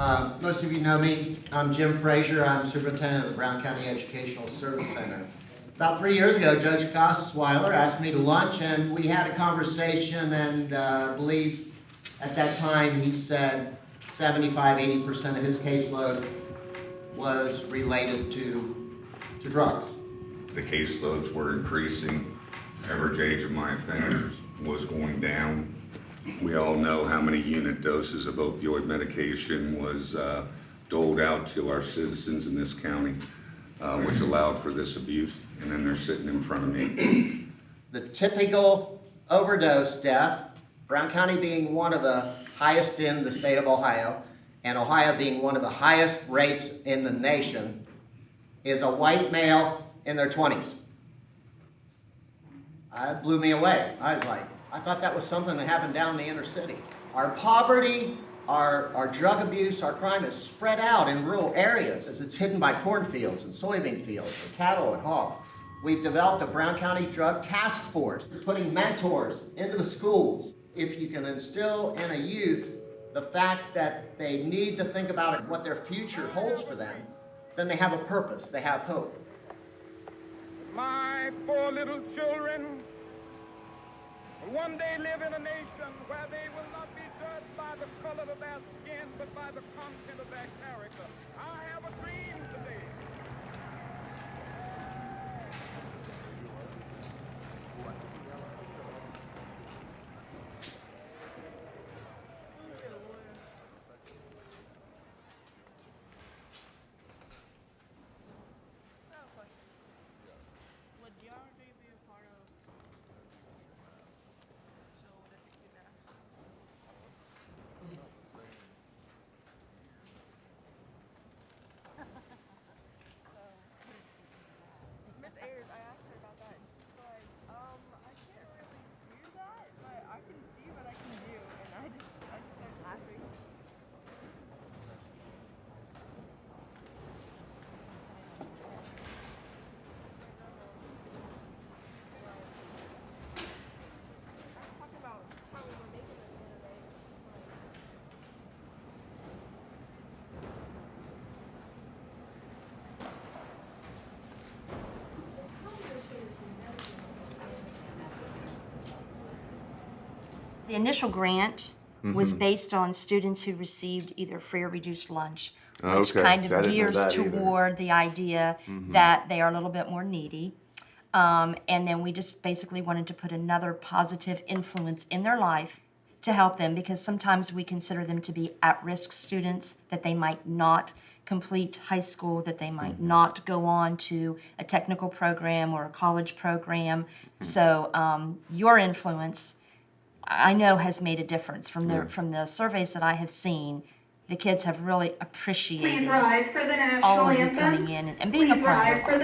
Uh, Most of you know me. I'm Jim Frazier. I'm superintendent of the Brown County Educational Service Center. About three years ago, Judge Osweiler asked me to lunch, and we had a conversation, and uh, I believe at that time, he said 75, 80% of his caseload was related to, to drugs. The caseloads were increasing, average age of my offenders was going down. We all know how many unit doses of opioid medication was uh, doled out to our citizens in this county, uh, which allowed for this abuse, and then they're sitting in front of me. The typical overdose death, Brown County being one of the highest in the state of Ohio, and Ohio being one of the highest rates in the nation, is a white male in their twenties. That blew me away. I was like, I thought that was something that happened down in the inner city. Our poverty, our, our drug abuse, our crime is spread out in rural areas. as It's hidden by cornfields and soybean fields and cattle and hogs. We've developed a Brown County Drug Task Force, putting mentors into the schools. If you can instill in a youth the fact that they need to think about what their future holds for them, then they have a purpose, they have hope. My four little children one day live in a nation where they will not be judged by the color of their skin, but by the content of their character. I have a dream today. Would DRJ be a part of? So would it be next? Miss Ayers, I asked her about that, and she's like, um, I can't really do that, but I can see what I can do, and I just, I just started laughing. I was talking about how we were making it the other day, and she's like, The initial grant was based on students who received either free or reduced lunch, which Okay, kind I of didn't know gears that either. toward the idea that they are a little bit more needy. Um, and then we just basically wanted to put another positive influence in their life to help them because sometimes we consider them to be at-risk students that they might not complete high school, that they might not go on to a technical program or a college program. So um, your influence, I know, has made a difference from the from the surveys that I have seen. The kids have really appreciated Please rise for the all national of you anthem. coming in and, and being a part rise of for